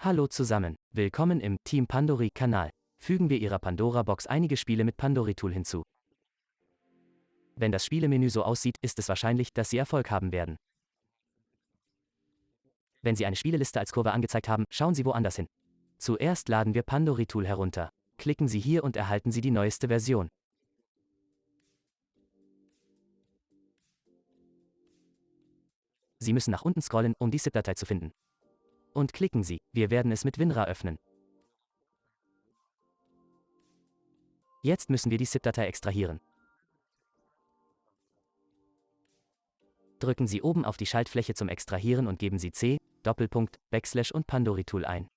Hallo zusammen, willkommen im Team Pandori-Kanal. Fügen wir Ihrer Pandora-Box einige Spiele mit Pandori-Tool hinzu. Wenn das Spielemenü so aussieht, ist es wahrscheinlich, dass Sie Erfolg haben werden. Wenn Sie eine Spieleliste als Kurve angezeigt haben, schauen Sie woanders hin. Zuerst laden wir Pandori-Tool herunter. Klicken Sie hier und erhalten Sie die neueste Version. Sie müssen nach unten scrollen, um die ZIP-Datei zu finden und klicken Sie, wir werden es mit WinRAR öffnen. Jetzt müssen wir die ZIP-Datei extrahieren. Drücken Sie oben auf die Schaltfläche zum Extrahieren und geben Sie C, Doppelpunkt, Backslash und Pandori-Tool ein.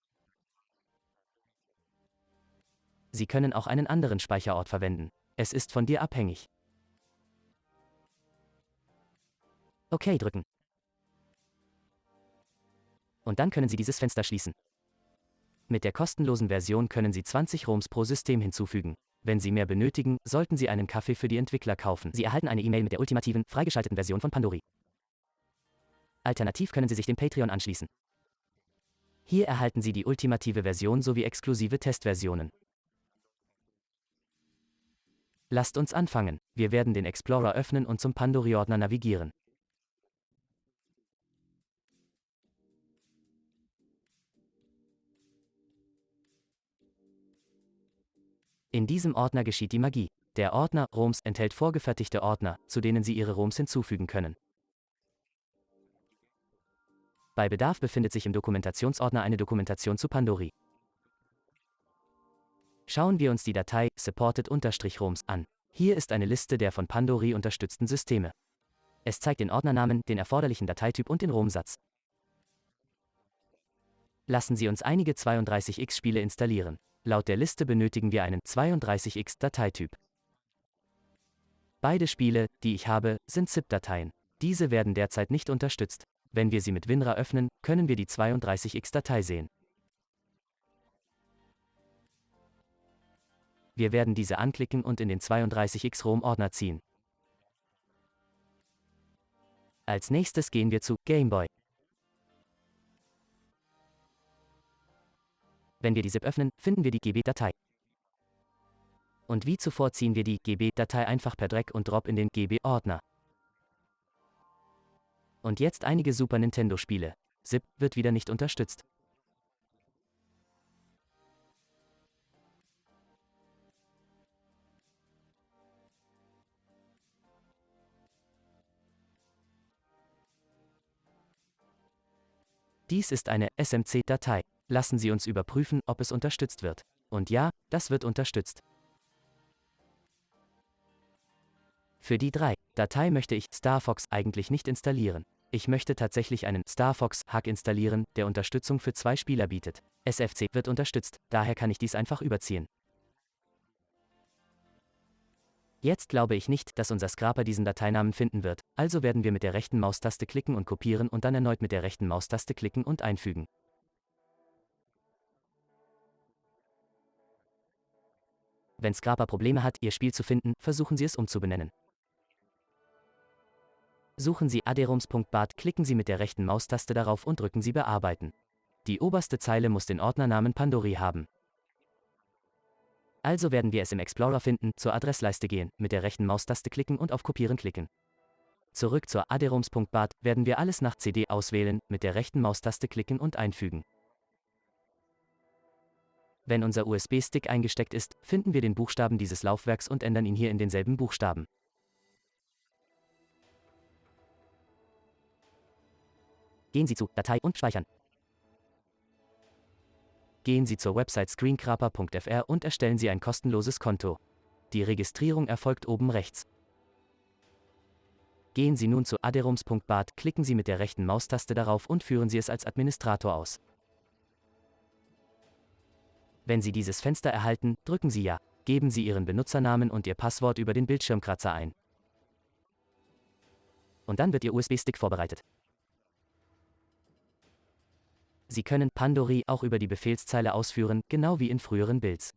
Sie können auch einen anderen Speicherort verwenden. Es ist von dir abhängig. OK drücken und dann können Sie dieses Fenster schließen. Mit der kostenlosen Version können Sie 20 ROMs pro System hinzufügen. Wenn Sie mehr benötigen, sollten Sie einen Kaffee für die Entwickler kaufen. Sie erhalten eine E-Mail mit der ultimativen, freigeschalteten Version von Pandori. Alternativ können Sie sich dem Patreon anschließen. Hier erhalten Sie die ultimative Version sowie exklusive Testversionen. Lasst uns anfangen. Wir werden den Explorer öffnen und zum Pandori-Ordner navigieren. In diesem Ordner geschieht die Magie. Der Ordner ROMs enthält vorgefertigte Ordner, zu denen Sie Ihre ROMs hinzufügen können. Bei Bedarf befindet sich im Dokumentationsordner eine Dokumentation zu Pandori. Schauen wir uns die Datei supported-roms an. Hier ist eine Liste der von Pandori unterstützten Systeme. Es zeigt den Ordnernamen, den erforderlichen Dateityp und den ROM-Satz. Lassen Sie uns einige 32x-Spiele installieren. Laut der Liste benötigen wir einen 32x Dateityp. Beide Spiele, die ich habe, sind ZIP-Dateien. Diese werden derzeit nicht unterstützt. Wenn wir sie mit WinRAR öffnen, können wir die 32x Datei sehen. Wir werden diese anklicken und in den 32x ROM-Ordner ziehen. Als nächstes gehen wir zu Gameboy. Wenn wir die ZIP öffnen, finden wir die GB-Datei. Und wie zuvor ziehen wir die GB-Datei einfach per Drag und Drop in den GB-Ordner. Und jetzt einige Super Nintendo-Spiele. ZIP wird wieder nicht unterstützt. Dies ist eine SMC-Datei. Lassen Sie uns überprüfen, ob es unterstützt wird. Und ja, das wird unterstützt. Für die 3 Datei möchte ich StarFox eigentlich nicht installieren. Ich möchte tatsächlich einen StarFox-Hack installieren, der Unterstützung für zwei Spieler bietet. SFC wird unterstützt, daher kann ich dies einfach überziehen. Jetzt glaube ich nicht, dass unser Scraper diesen Dateinamen finden wird, also werden wir mit der rechten Maustaste klicken und kopieren und dann erneut mit der rechten Maustaste klicken und einfügen. Wenn Scrapper Probleme hat, Ihr Spiel zu finden, versuchen Sie es umzubenennen. Suchen Sie aderums.bat, klicken Sie mit der rechten Maustaste darauf und drücken Sie Bearbeiten. Die oberste Zeile muss den Ordnernamen Pandori haben. Also werden wir es im Explorer finden, zur Adressleiste gehen, mit der rechten Maustaste klicken und auf Kopieren klicken. Zurück zur aderums.bat werden wir alles nach CD auswählen, mit der rechten Maustaste klicken und einfügen. Wenn unser USB-Stick eingesteckt ist, finden wir den Buchstaben dieses Laufwerks und ändern ihn hier in denselben Buchstaben. Gehen Sie zu Datei und Speichern. Gehen Sie zur Website screencraper.fr und erstellen Sie ein kostenloses Konto. Die Registrierung erfolgt oben rechts. Gehen Sie nun zu aderums.bat, klicken Sie mit der rechten Maustaste darauf und führen Sie es als Administrator aus. Wenn Sie dieses Fenster erhalten, drücken Sie Ja. Geben Sie Ihren Benutzernamen und Ihr Passwort über den Bildschirmkratzer ein. Und dann wird Ihr USB-Stick vorbereitet. Sie können Pandori auch über die Befehlszeile ausführen, genau wie in früheren Builds.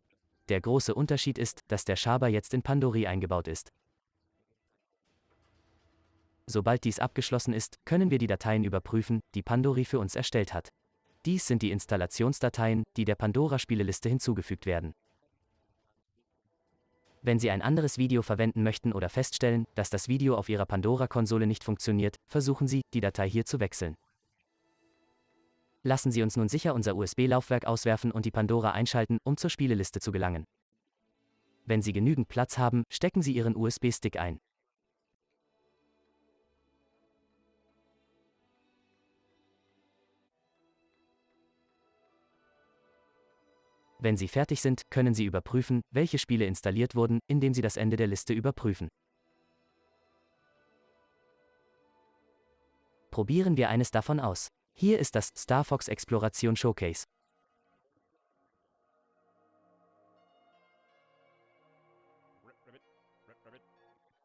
Der große Unterschied ist, dass der Schaber jetzt in Pandori eingebaut ist. Sobald dies abgeschlossen ist, können wir die Dateien überprüfen, die Pandori für uns erstellt hat. Dies sind die Installationsdateien, die der Pandora-Spieleliste hinzugefügt werden. Wenn Sie ein anderes Video verwenden möchten oder feststellen, dass das Video auf Ihrer Pandora-Konsole nicht funktioniert, versuchen Sie, die Datei hier zu wechseln. Lassen Sie uns nun sicher unser USB-Laufwerk auswerfen und die Pandora einschalten, um zur Spieleliste zu gelangen. Wenn Sie genügend Platz haben, stecken Sie Ihren USB-Stick ein. Wenn Sie fertig sind, können Sie überprüfen, welche Spiele installiert wurden, indem Sie das Ende der Liste überprüfen. Probieren wir eines davon aus. Hier ist das Star Fox Exploration Showcase.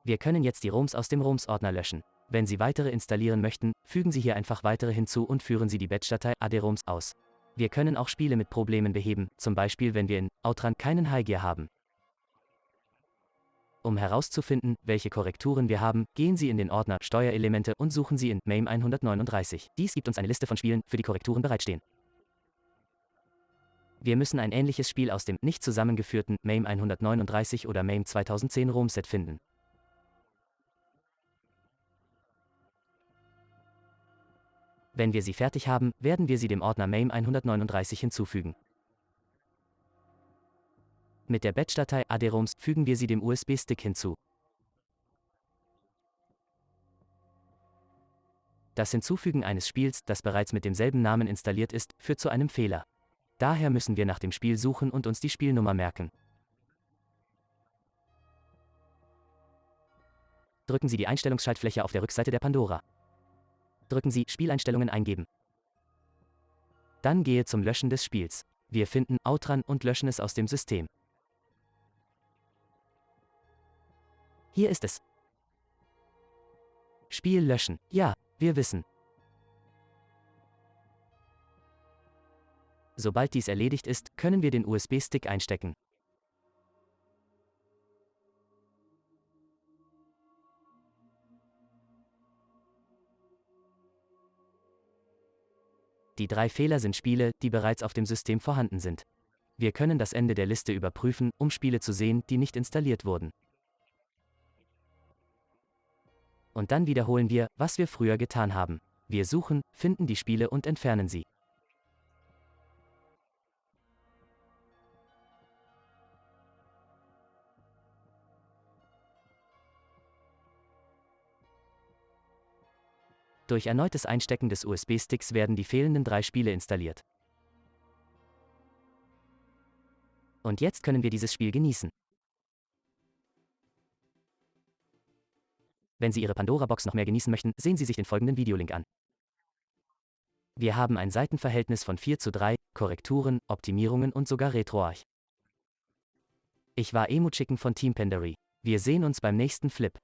Wir können jetzt die ROMs aus dem ROMs-Ordner löschen. Wenn Sie weitere installieren möchten, fügen Sie hier einfach weitere hinzu und führen Sie die Batch-Datei AD-ROMs aus. Wir können auch Spiele mit Problemen beheben, zum Beispiel wenn wir in Outran keinen Highgear haben. Um herauszufinden, welche Korrekturen wir haben, gehen Sie in den Ordner Steuerelemente und suchen Sie in MAME 139. Dies gibt uns eine Liste von Spielen, für die Korrekturen bereitstehen. Wir müssen ein ähnliches Spiel aus dem nicht zusammengeführten MAME 139 oder MAME 2010 ROM-Set finden. Wenn wir sie fertig haben, werden wir sie dem Ordner MAME 139 hinzufügen. Mit der Batch-Datei ADROMs fügen wir sie dem USB-Stick hinzu. Das Hinzufügen eines Spiels, das bereits mit demselben Namen installiert ist, führt zu einem Fehler. Daher müssen wir nach dem Spiel suchen und uns die Spielnummer merken. Drücken Sie die Einstellungsschaltfläche auf der Rückseite der Pandora drücken Sie Spieleinstellungen eingeben. Dann gehe zum Löschen des Spiels. Wir finden Outran und löschen es aus dem System. Hier ist es. Spiel löschen. Ja, wir wissen. Sobald dies erledigt ist, können wir den USB-Stick einstecken. Die drei Fehler sind Spiele, die bereits auf dem System vorhanden sind. Wir können das Ende der Liste überprüfen, um Spiele zu sehen, die nicht installiert wurden. Und dann wiederholen wir, was wir früher getan haben. Wir suchen, finden die Spiele und entfernen sie. Durch erneutes Einstecken des USB-Sticks werden die fehlenden drei Spiele installiert. Und jetzt können wir dieses Spiel genießen. Wenn Sie Ihre Pandora-Box noch mehr genießen möchten, sehen Sie sich den folgenden Videolink an. Wir haben ein Seitenverhältnis von 4 zu 3, Korrekturen, Optimierungen und sogar RetroArch. Ich war Emu Chicken von Team Pendery. Wir sehen uns beim nächsten Flip.